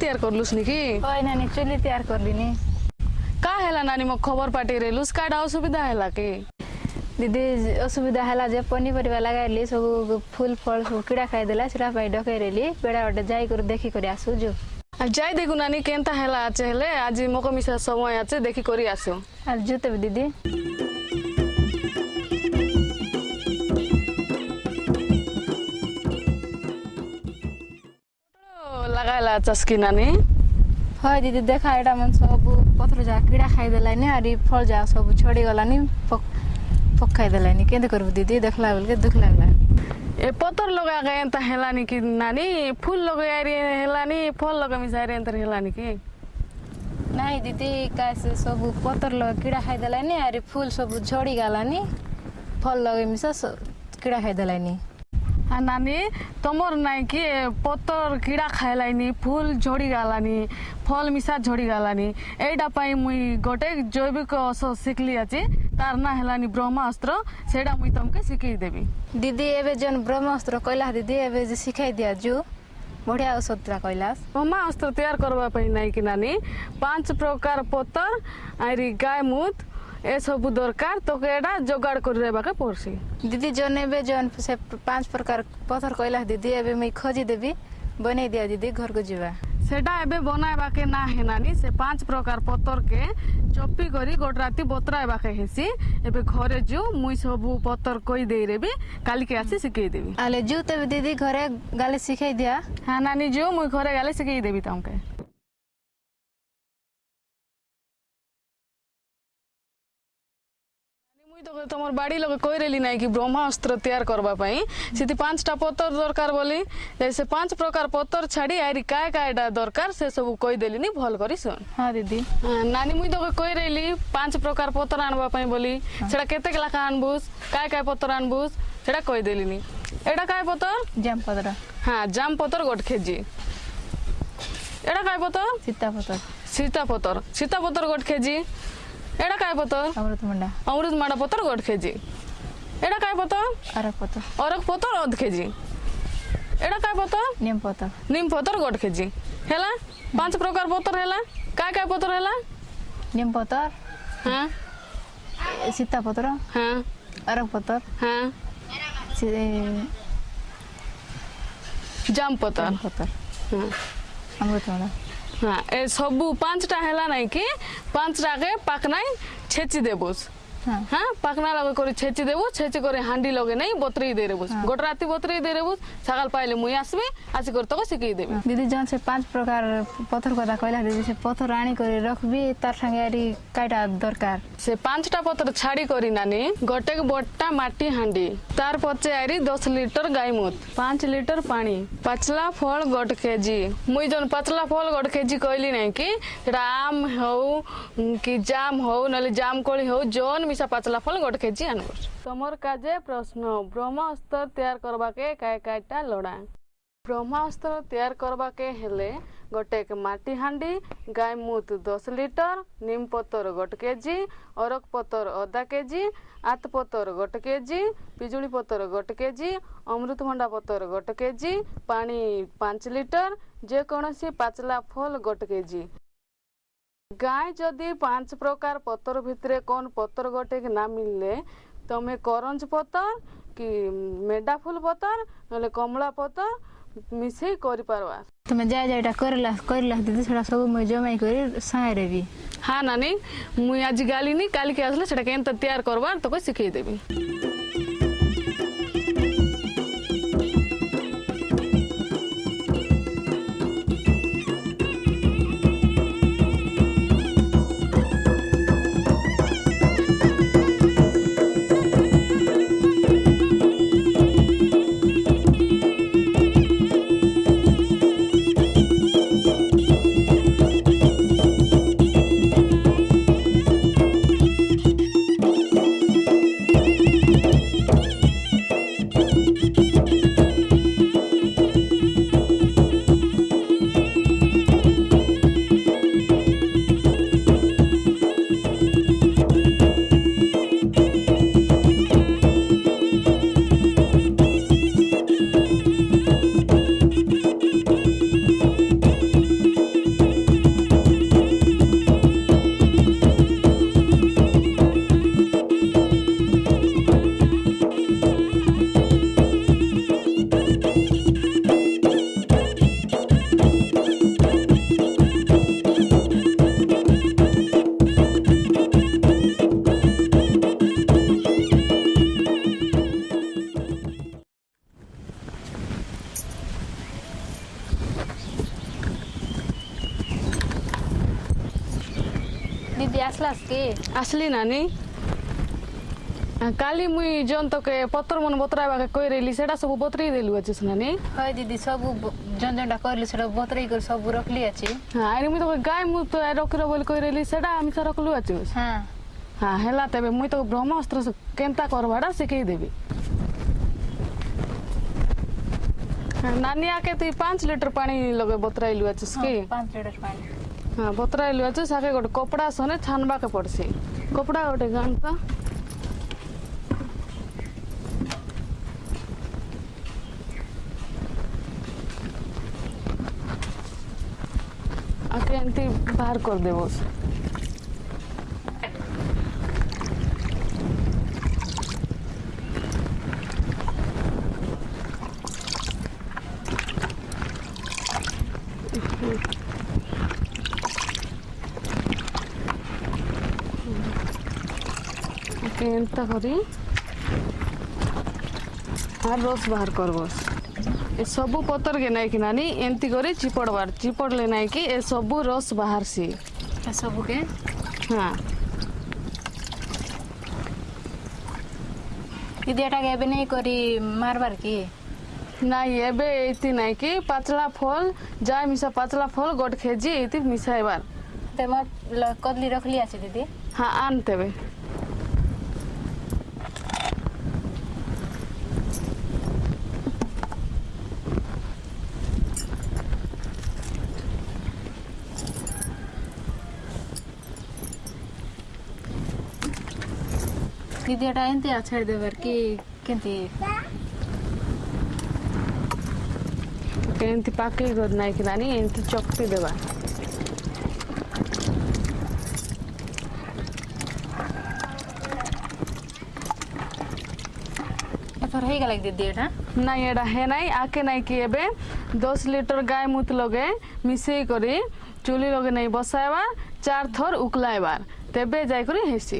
तयार गर्नुस् नि कि होइन नि चुली तयार गरिदिने कहाँ हेला नानी म खबर पार्टी रहेलुस् काट असुविधा हेला कि? दिदी असुविधा हेला जे पनिपरिवा लगाइहाल्ने सबु फुल फल सबु किडा खाइदेला सिरा पाइ डकाइरहेले बेडा जाइ गरेर देखि गरी आसु जो. जाइ देखु नानी केन्ता हेला आज हेले आज मकमिसा समय आज देखि गरी आसु आज जो त दिदी. जाला चस्किनानी। হয় দিদি দেখা এটা মানে সব পত্র যা কিড়া খাই দেলাইনি আর ফল যা সব ছড়ি গলানি পকাই দেলাইনি। কেমতে করবু দিদি? দেখলা বেলকে দুঃখ লাগলা ए पतर लगा गए त हेलानी कि नानी फूल लगाए रे हेलानी फल लगा मिसाए रे त हेलानी कि नहीं दीदी कैसे सब पतर लग कीड़ा खाई देलानी अरे फूल सब झड़ी गलानी फल लगे मिसा कीड़ा खाई देलानी নানি তোমার নাই কি পতর কিড়া খাইলানি ফুল ঝড়ি গালানি ফল মিশা ঝড়ি গালানি। এইটা পাই মুই গোটে জৈবিক ওষুধ শিখলি আছে তার না হেলানি ব্রহ্মাস্ত্র সেটা মুই তোমাকে শিখেই দেবি। দিদি এবে যেন ব্রহ্মাস্ত্র কইলা দিদি এবে যে শিখাই দিয়া জু। বঢ়িয়া ঔষধটা কৈলাস ব্রহ্মাস্ত্র তৈয়ার করবা পাই নাই কি নানি। পাঁচ প্রকার পতর আর গায় মুত ଏସବୁ ଦରକାର ତୋକେ ଏଇଟା ଯୋଗାଡ଼ କରି ରହିବାକୁ ପଡ଼ସି ଦିଦି ଜନ୍ ଏବେ ଜନ୍ ସେ ପାଞ୍ଚ ପ୍ରକାର ପଥର କହିଲା ଦିଦି ଏବେ ମୁଇଁ ଖୋଜିଦେବି ବନେଇ ଦିଅ ଦିଦି ଘରକୁ ଯିବା ସେଟା ଏବେ ବନାଇବାକେ ନା ହେନାନି ସେ ପାଞ୍ଚ ପ୍ରକାର ପତରକେ ଚପି କରି ଗୋଟେ ରାତି ବତରାଇବାକେ ହେସି ଏବେ ଘରେ ଯୁ ମୁଇଁ ସବୁ ପତର କହିଦେଇରେବି କାଲିକି ଆସି ଶିଖେଇଦେବି ଆଲେ ଯୁ ତେବେ ଦିଦି ଘରେ ଗାଲେ ଶିଖେଇ ଦିଆ ହଁ ନାନି ଯୁ ମୁଇଁ ଘରେ ଗାଲେ ଶିଖେଇଦେବି ତମକେ তো তোমার বাড়ি লোক কইরেলি নাই কি ব্রহ্মাস্ত্র তৈয়ার করবা পাই সেটি পাঁচটা পতর দরকার বলি সে পাঁচ প্রকার পতর ছাড়ি আইরি কায় কায়টা দরকার সে সব কই দেলিনি ভালো করি শুন হ্যাঁ দিদি নানি মুই তোকে কই রইলি পাঁচ প্রকার পতর আনবা পাই বলি সেটা কেতে লাখা আনবুস কায় কায় পতর আনবুস সেটা কই দেলিনি এটা কায় পতর জাম পতর হ্যাঁ জাম পতর গোট কেজি এটা কায় পতর সীতা পতর সীতা পতর সীতা পতর গোট কেজি এটা কাই পতর অমৃত মুন্ডা অমৃত মাডা পতর গোট কেজি এটা কাই পতর অরক পতর অরক পতর অধ কেজি এটা কাই পতর নিম পতর নিম পতর গোট কেজি হেলা পাঁচ প্রকার পতর হেলা কাই কাই পতর হেলা নিম পতর হ্যাঁ সীতা পতর হ্যাঁ অরক পতর হ্যাঁ জাম পতর পতর হ্যাঁ অমৃত মুন্ডা হ্যাঁ এ সবু পাঁচটা হেলা নাই কি? পাঁচটাকে পাকনাই ছেচি দেবুস হ্যাঁ। পাকনা লগে করে ছেচি দেবু ছেচি করে হান্ডি লগে নাই বতরেই দিয়ে দেবুস গোটা রাতি বতরেই দিয়ে দেবুস সকাল পাইলে মুই আসবি আসি করে তোকে শিখিয়ে দেবি। দিদি যখন সে পাঁচ প্রকার পথর কথা কইলা দিদি সে পথর আনি করে রখবি তার সঙ্গে আরি কাইটা দরকার? সে পাঁচটা পত্র ছাড়ি করি নানি গোটে বট্টা মাটি হান্ডি তার পচে আইরি দশ লিটর গাই মুত পাঁচ লিটর পানি পাচলা ফল গোট কেজি। মুই জন পাচলা ফল গোট কেজি কইলি নাই কি সেটা আম উম, কি জাম হউ নলে জাম কোଳି হউ জন পয়সা পাচলা ফল গোটে কেজি আনব তোমার কাজে প্রশ্ন ব্রহ্মাস্ত্র তৈরি করবাকে কায় কায়টা লড়া ব্রহ্মাস্ত্র তৈরি করবাকে হেলে গোটে মাটি হাঁডি গাই মুত দশ লিটর নিম পতর গোট কেজি অরক পতর অধা কেজি আত পতর গোট কেজি পিজুড়ি পতর গোট কেজি অমৃতভণ্ডা পতর গোট কেজি পানি পাঁচ লিটর যে যেকোনসি পাচলা ফল গোট কেজি গায়ে যদি পাঁচ প্রকার পতর ভিতরে কোন পতর গোটে না মিললে তুমি করঞ্জ পতর কি মেডা ফুল পতর নহলে কমলা পতর মিশাই করে পারবা। তুমি যা যা এটা করলা করলা দিদি সেটা সব মুই জমাই করে সাঁরে বি হ্যাঁ নানি মুই আজ গালিনি কালকে আসলে সেটা কেন তৈয়ার করবার তোকে শিখিয়ে দেবি। আসলি নানি কালি মুই জন্তকে পত্র মন বতরাইবাকে কই রেলি সেটা সব বতরাই দেলু আছে নানি হয় দিদি সব জন জনটা কইলি সেটা বতরাই করে সব রাখলি আছে। হ্যাঁ আর মুই তো গাই মু তো রকির বলি কই রেলি সেটা আমি তো রাখলু আছে হ্যাঁ। হ্যাঁ হেলা তবে মুই তো ব্রহ্মাস্ত্র কেনতা করবাটা শিখাই দেবি। হ্যাঁ, নানিয়াকে তুই 5 লিটার পানি লগে বতরাইলু আছে হ্যাঁ, কি? 5 লিটার পানি। ହଁ ବତରାଇଲୁ ଅଛି ସେ ଗୋଟେ କପଡ଼ା ସନେ ଛାନବାକେ ପଡ଼ସି। କପଡ଼ା ଗୋଟେ ଗାଣ୍ଠ ଆଉ ଏମିତି ବାହାର କରିଦେବ। পেন্টটা করি আর রস বাহার করব। এসবু পতরকে নাইকি নানি এমতি করে চিপড়বার চিপড়লে নাইকি এসবু রস বাহারসি এসবুকে হ্যাঁ। দিদি এটাকে এবে নেই করি মারবার কি? না এবে এইতি নাইকি পাতলা ফল যা মিশা পাতলা ফল গোট খেজি এইতি মিশাইবার। তেমন কদলি রখলি আছে দিদি। হ্যাঁ আনতেবে ଦିଦି ଏଟା ଏମିତି ଛାଡ଼ି ଦେବାର କି କେମିତି এমতি পাকলি করে নাই কি নানি এমতি চকটি দেবা ଏଥର ହେଇଗଲା କି ଦିଦି ଏଟା নাই এটা হে নাই আকে নাই কি এবে দশ লিটর গায়ে মুত লগে মিশাই করে চুলি লগে নাই বসাইবার চার থর উকলাইবার তেবে যাই করে হেসি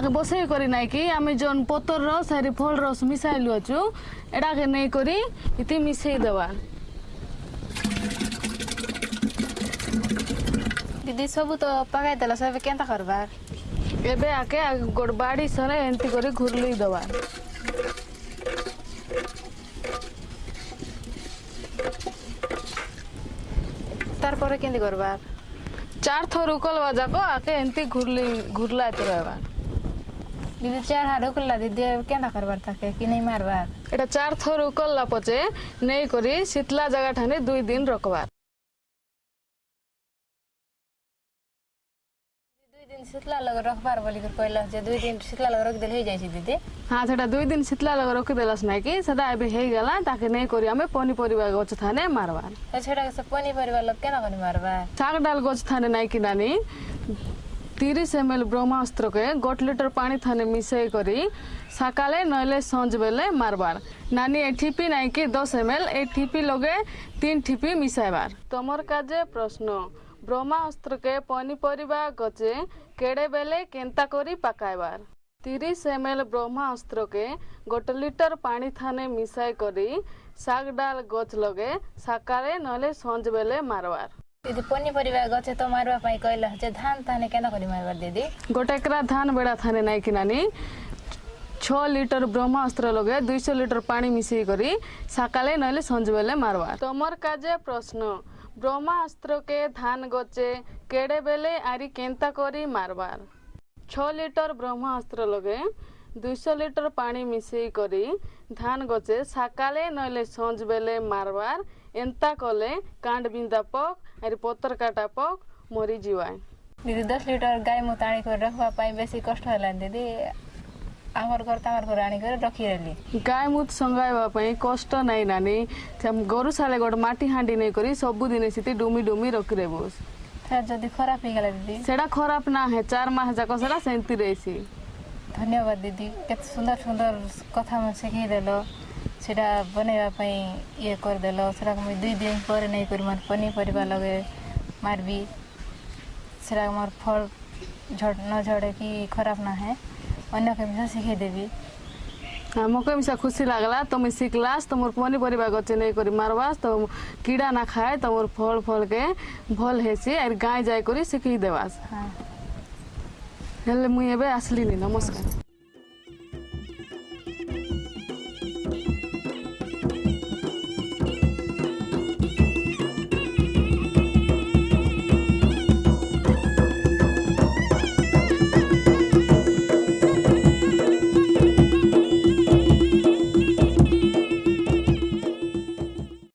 আগে বসেই করি নাই কি আমি জন পতর রস আর ফল রস মিশাইলু অছু এটাকে নেই করি ইতি মিশাই দেবা। দিদি সবু তো পাকাই দেল সব কেনতা করবার এবে আগে গোট বাড়ি সরে এমতি করে ঘুরলুই দেবা। তারপরে কেমতি করবার চার থর উকল বাজাকো আগে এমতি ঘুরলি ঘুরলাই তো রহবার দিদি চার হারু করলা দিদি কেনা করবার থাকে? কি নেই মারবার? এটা চার থরু করলা পচে নেই করি শীতলা জায়গা ঠানে দুই দিন রকবার। শীতলা লগ রখবার বলি কইলা যে দুই দিন শীতলা লগ রখিদেলে হয়ে যাইছি দিদি। হ্যাঁ সেটা দুই দিন শীতলা লগ রখিদেলাস নাকি? সেটা এবে হয়ে গেলা তাকে নেই করি আমি পনিপরিবা গছ থানে মারবার। সেটা পনিপরিবা লগ কেন মারবা শাক ডাল গছ থানে নাই কিনানি। তিরিশ এম এল ব্রহ্মাস্ত্রকে গোট লিটর পানি থানে মিশাই করি, সকালে নইলে সঞ্জ বেলে মারবার। নানি এ ঠিপি নাই কি দশ এম এল এই ঠিপি লগে তিন ঠিপি মিশাইবার। তোমার কাজে প্রশ্ন, ব্রহ্মাস্ত্রকে পনিপরিবা গছে কেড়ে বেলে কেন্তা করি পাকাইবার? তিরিশ এম এল ব্রহ্মাস্ত্রকে গোটে লিটর পানি থানে মিশাই করি শাক ডাল গছ লগে সকালে নইলে সঞ্জ বেলে মারবার। দিদি পনিপরিবা গছ তো মারবা পাই কইলা যে ধান তানে কেন করি মারবার দিদি গোটে একরা ধান বেড়া থানে নাই কি নানি ছ লিটর ব্রহ্মাস্ত্র লগে দুইশো লিটর পানি মিশাই করি সকালে নইলে সঞ্জবেলে মারবা তোমার কাজে প্রশ্ন ব্রহ্মাস্ত্রকে ধান গছে কেড়ে বেলে আরি কেন্তা করি মারবার ছ লিটর ব্রহ্মাস্ত্র লগে দুইশো লিটর পানি মিশাই করি ধান গছে সকালে নইলে সঞ্জ বেলে মারবার এন্তা কলে কাণ্ড বিন্দা পক আর পতর কাটা পক মরি ଯିବାଏ ଦିଦି ଦଶ ଲିଟର ଗାଈ ମୁଁ ଆଣିକରି ରଖିବା ପାଇଁ ବେଶୀ କଷ୍ଟ ହେଲାନି ଦିଦି ଆମର ଘର ତାଙ୍କର ଘର ଆଣିକରି ରଖିଦେଲି ଗାଈ ମୁତ ସଙ୍ଗାଇବା ପାଇଁ କଷ୍ଟ ନାଇଁ ନାନି ସେ ଆମ ଗରୁ ସାଲେ ଗୋଟେ ମାଟି ହାଣ୍ଡି ନେଇକରି ସବୁଦିନେ ସେଠି ଡୁମି ଡୁମି ରଖିଦେବୁ ସେଟା ଯଦି ଖରାପ ହେଇଗଲା ଦିଦି ସେଟା ଖରାପ ନା ହେ ଚାର ମାସ ଯାକ ସେଟା ସେମିତି ରହିଛି ଧନ୍ୟବାଦ ଦିଦି କେତେ ସୁନ୍ଦର ସୁନ୍ଦର କଥା ମୋତେ ଶିଖେଇଦେଲ ସେଇଟା ବନେଇବା ପାଇଁ ଇଏ କରିଦେଲ ସେଟାକୁ ମୁଇଁ ଦୁଇ ଦିନ ପରେ ନେଇକରି ମୋର ପନିପରିବା ଲଗେ ମାରବି ସେଟା ମୋର ଫଳ ନ ଝଡ଼େ କି ଖରାପ ନା ହେ ଅନ୍ୟ କେମିଷା ଶିଖେଇଦେବି ଆମକୁ ଏମିଷା ଖୁସି ଲାଗ୍ଲା ତୁମେ ଶିଖ୍ଲାସ୍ ତୁମର ପନିପରିବା ଗଛ ନେଇକରି ମାରବାସ୍ ତ କିଡ଼ା ନା ଖାଏ ତୁମର ଫଳ ଫଳକେ ଭଲ ହେସି ଆର୍ ଗାଁ ଯାଇକରି ଶିଖେଇ ଦେବାସ୍ ହେଲେ ମୁଇଁ ଏବେ ଆସିଲିନି ନମସ୍କାର